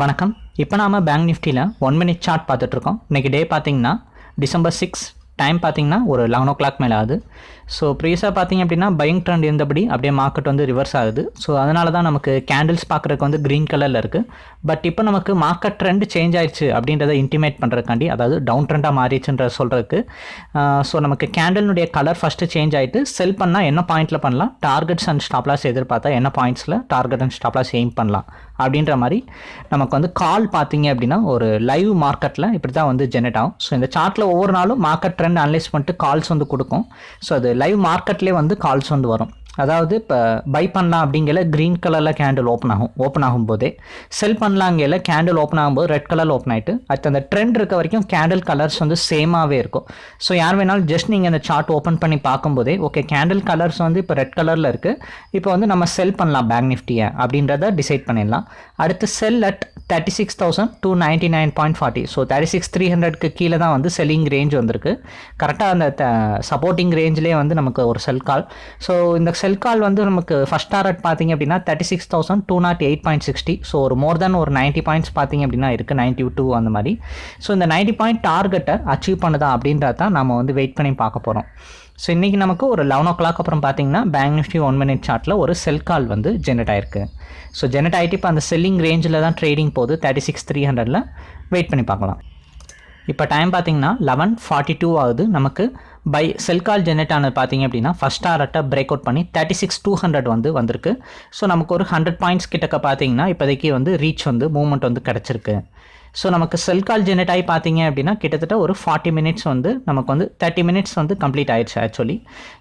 வணக்கம். இப்போ நாம் பேங்க் நிஃப்டியில் ஒன் மினிட் சார்ட் பார்த்துட்ருக்கோம் இன்றைக்கி டே பார்த்தீங்கன்னா டிசம்பர் சிக்ஸ் டைம் பார்த்தீங்கன்னா ஒரு லெவன் ஓ கிளாக் மேலே ஆகுது. ஸோ ப்ரீஸாக பார்த்தீங்க அப்படின்னா பையிங் ட்ரெண்ட் இருந்தபடி அப்படியே மார்க்கெட் வந்து ரிவர்ஸ் ஆகுது. ஸோ அதனால தான் நமக்கு கேண்டில்ஸ் பார்க்குறதுக்கு வந்து க்ரீன் கலரில் இருக்குது பட் இப்போ நமக்கு மார்க்கெட் ட்ரெண்ட் சேஞ்ச் ஆயிடுச்சு அப்படின்றத இன்டிமேட் பண்ணுறதுக்காண்டி அதாவது டவுன் ட்ரெண்டாக மாறிடுச்சுன்ற சொல்கிறதுக்கு ஸோ நமக்கு கேண்டிலுடைய கலர் ஃபஸ்ட்டு சேஞ்ச் ஆகிட்டு செல் பண்ணால் என்ன பாயிண்ட்டில் பண்ணலாம்? டார்கெட்ஸ் அண்ட் ஸ்டாப்லாஸ் எதிர்பார்த்தா என்ன பாயிண்ட்ஸில் target and stop loss aim பண்ணலாம்? அப்படின்ற மாதிரி நமக்கு வந்து கால் பார்த்தீங்க அப்படின்னா ஒரு லைவ் மார்க்கெட்டில் இப்படி தான் வந்து ஜெனரேட் ஆகும். ஸோ இந்த சார்ட்டில் ஒவ்வொரு நாளும் மார்க்கெட் ட்ரெண்ட் அனலைஸ் பண்ணிட்டு கால்ஸ் வந்து கொடுக்கும். ஸோ அது லைவ் மார்க்கெட்லேயே வந்து கால்ஸ் வந்து வரும். அதாவது இப்போ பை பண்ணலாம் அப்படிங்கிற க்ரீன் கலரில் கேண்டில் ஓப்பன் ஆகும் ஓப்பன் ஆகும்போதே. செல் பண்ணலாங்கிற கேண்டில் ஓப்பன் ஆகும்போது ரெட் கலரில் ஓப்பன் ஆகிட்டு அடுத்து அந்த ட்ரெண்ட் இருக்க வரைக்கும் கேண்டில் கலர்ஸ் வந்து சேமாகவே இருக்கும். ஸோ யார் வேணாலும் ஜஸ்ட் நீங்கள் அந்த சார்ட் ஓப்பன் பண்ணி பார்க்கும்போதே ஓகே கேண்டில் கலர்ஸ் வந்து இப்போ ரெட் கலரில் இருக்குது இப்போ வந்து நம்ம செல் பண்ணலாம் பேங்க் நிஃப்டியை அப்படின்றத டிசைட் பண்ணிடலாம். அடுத்து sell at thirty six thousand two ninety nine point forty so thirty six three ஹண்ட்ரட்க்கு கீழே தான் வந்து செல்லிங் ரேஞ்ச் வந்திருக்கு. கரெக்டாக அந்த சப்போர்ட்டிங் ரேஞ்சிலே வந்து நமக்கு ஒரு செல் கால் ஸோ இந்த செல் கால் வந்து நமக்கு ஃபஸ்ட் டாரட் பார்த்தீங்க அப்படின்னா thirty six thousand two nought eight point sixty so ஒரு மோர் தேன் ஒரு நைன்ட்டி பாயிண்ட்ஸ் பார்த்தீங்க அப்படின்னா இருக்குது நைன்ட்டி டூ அந்த மாதிரி. ஸோ இந்த நைன்ட்டி பாயிண்ட் டார்கெட்டை அச்சீவ் பண்ணுதா அப்படின்றத தான் நம்ம வந்து வெயிட் பண்ணி பார்க்க போகிறோம் ஸோ இன்றைக்கி நமக்கு ஒரு லெவன் ஓ கிளாக் அப்புறம் பார்த்தீங்கன்னா பேங்க் நிஃப்டி ஒன் மினிட் சார்ட்டில் ஒரு செல் கால் வந்து ஜென்ரேட் ஆயிருக்கு. ஸோ ஜென்ரேட் ஆகிட்டு இப்போ அந்த செல்லிங் ரேஞ்சில் தான் ட்ரேடிங் போகுது தேர்ட்டி சிக்ஸ் த்ரீ ஹண்ட்ரடில் வெயிட் பண்ணி பார்க்கலாம். இப்போ டைம் பார்த்தீங்கன்னா லெவன் ஃபார்ட்டி டூ ஆகுது. நமக்கு பை செல் கால் ஜெனரேட் ஆனது பார்த்தீங்க அப்படின்னா ஃபஸ்ட் ஆர்ட்டை பிரேக் அவுட் பண்ணி தேர்ட்டி சிக்ஸ் டூ ஹண்ட்ரட் வந்து வந்திருக்கு. ஸோ நமக்கு ஒரு ஹண்ட்ரட் பாயிண்ட்ஸ் கிட்டக்க பார்த்தீங்கன்னா இப்போதைக்கு வந்து ரீச் வந்து மூவ்மெண்ட் வந்து கிடச்சிருக்கு. ஸோ நமக்கு செல் கால் ஜெனரேட் ஆகி பார்த்தீங்க அப்படின்னா கிட்டத்தட்ட ஒரு ஃபார்ட்டி மினிட்ஸ் வந்து நமக்கு வந்து தேர்ட்டி மினிட்ஸ் வந்து கம்ப்ளீட் ஆயிடுச்சு ஆக்சுவலி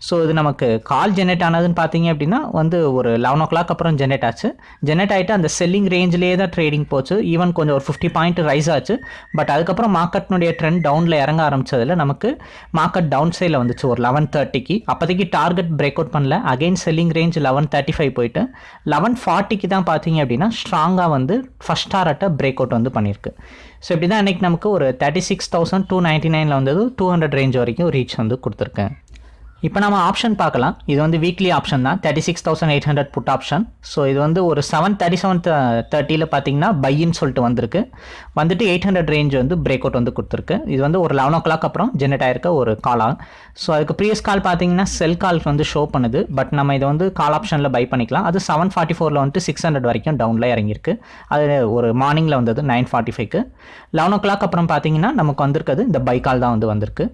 ஸோ இது நமக்கு கால் ஜெனரேட் ஆனதுன்னு பார்த்தீங்க அப்படின்னா வந்து ஒரு லெவன் ஓ கிளாக் அப்புறம் ஜெனரேட் ஆச்சு. ஜெனரேட் ஆகிட்டு அந்த செல்லிங் ரேஞ்சிலேயே தான் ட்ரேடிங் போச்சு. ஈவன் கொஞ்சம் ஒரு ஃபிஃப்டி பாயிண்ட் ரைஸ் ஆச்சு. பட் அதுக்கப்புறம் மார்க்கெட்னுடைய ட்ரெண்ட் டவுனில் இறங்க ஆரம்பிச்சதில் நமக்கு மார்க்கெட் டவுன் சைடில் வந்துச்சு ஒரு லெவன் தேர்ட்டிக்கு அப்போதைக்கு டார்கெட் பிரேக் அவுட் பண்ணல. Again selling range eleven thirty five போயிட்டு லெவன் ஃபார்ட்டிக்கு தான் பார்த்தீங்க அப்படின்னா ஸ்ட்ராங்காக வந்து ஃபஸ்ட் டாரட்டை பிரேக் அவுட் வந்து பண்ணியிருக்கு. ஸோ இப்படி தான் இன்றைக்கி நமக்கு ஒரு thirty six thousand two ninety நைனில் வந்தது டூ ஹண்ட்ரட் ரேஞ்ச் வரைக்கும் ரீச் வந்து கொடுத்துருக்கேன். இப்போ நம்ம ஆப்ஷன் பார்க்கலாம். இது வந்து வீக்லி ஆப்ஷன் தான். Thirty six thousand eight hundred put option so இது வந்து ஒரு செவன் தேர்ட்டி செவன் தேர்ட்டியில் பார்த்தீங்கன்னா பையின்னு சொல்லிட்டு வந்திருக்கு. வந்துட்டு எயிட் ஹண்ட்ரட் ரேஞ்ச் வந்து பிரேக் அவுட் வந்து கொடுத்துருக்கு. இது வந்து ஒரு லெவன் ஓ கிளாக் அப்புறம் ஜென்ரேட் ஆயிருக்க ஒரு கால் ஆகும். ஸோ அதுக்கு ப்ரீவியஸ் கால் பார்த்தீங்கன்னா செல் கால் வந்து ஷோ பண்ணுது. பட் நம்ம இதை வந்து கால் ஆப்ஷனில் பை பண்ணிக்கலாம். அது செவன் ஃபார்ட்டி ஃபோரில் வந்துட்டு சிக்ஸ் ஹண்ட்ரட் வரைக்கும் டவுனில் இறங்கியிருக்கு. அது ஒரு மார்னிங்கில் வந்தது நைன் ஃபார்ட்டி ஃபைவ்க்கு லெவன் ஓ கிளாக் அப்புறம் பார்த்தீங்கன்னா நமக்கு வந்திருக்கிறது இந்த பை கால் தான் வந்து வந்திருக்கு.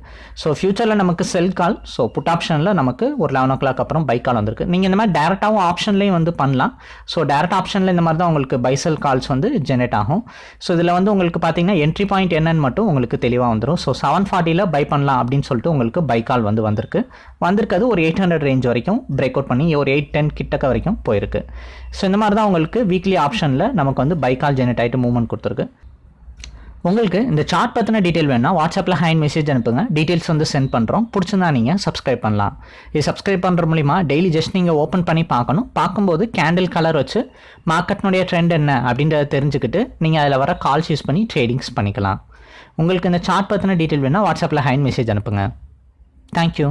ஸோ ஃபியூச்சரில் நமக்கு செல் கால் ஸோ புட் ஆப்ஷனில் நமக்கு ஒரு லெவன் ஓ கிளாக் அப்புறம் பை கால் வந்திருக்கு. நீங்கள் இந்த மாதிரி டேரெக்டாகவும் ஆப்ஷன்லேயும் வந்து பண்ணலாம். ஸோ டேரெக்ட் ஆப்ஷனில் இந்த மாதிரி தான் உங்களுக்கு பைசல் கால்ஸ் வந்து ஜெனரேட் ஆகும். ஸோ இதில் வந்து உங்களுக்கு பார்த்தீங்கன்னா என்ட்ரி பாயிண்ட் என்னன்னு மட்டும் உங்களுக்கு தெளிவாக வந்துடும் ஸோ செவன் ஃபார்ட்டியில் பை பண்ணலாம் அப்படின்னு சொல்லிட்டு உங்களுக்கு பை கால் வந்து வந்திருக்கு. வந்திருக்கிறது ஒரு எயிட் ஹண்ட்ரட் ரேஞ்ச் வரைக்கும் பிரேக் அவுட் பண்ணி ஒரு எயிட் டென் கிட்டக்க வரைக்கும் போயிருக்கு. ஸோ இந்த மாதிரி தான் உங்களுக்கு வீக்லி ஆப்ஷனில் நமக்கு வந்து பை கால் ஜெனரேட் ஆகிட்டு மூவ்மெண்ட் கொடுத்துருக்கு. உங்களுக்கு இந்த சார்ட் பற்றின டீட்டெயில் வேணும்னா வாட்ஸ்அப்பில் ஹேண்ட் மெசேஜ் அனுப்புங்க. டீட்டெயில்ஸ் வந்து சென்ட் பண்ணுறோம் பிடிச்சிருந்தா நீங்கள் சப்ஸ்கிரைப் பண்ணலாம். இது சப்ஸ்கிரைப் பண்ணுற மூலிமா டெய்லி ஜஸ்ட் நீங்கள் ஓப்பன் பண்ணி பார்க்கணும். பார்க்கும்போது கேண்டில் கலர் வச்சு மார்க்கெட்னுடைய ட்ரெண்ட் என்ன அப்படின்றத தெரிஞ்சுக்கிட்டு நீங்கள் அதில் வர கால்ஸ் யூஸ் பண்ணி ட்ரேடிங்ஸ் பண்ணிக்கலாம். உங்களுக்கு இந்த சார்ட் பற்றின டீட்டெயில் வேணால் வாட்ஸ்அப்பில் ஹேண்ட் மெசேஜ் அனுப்புங்க. தேங்க்யூ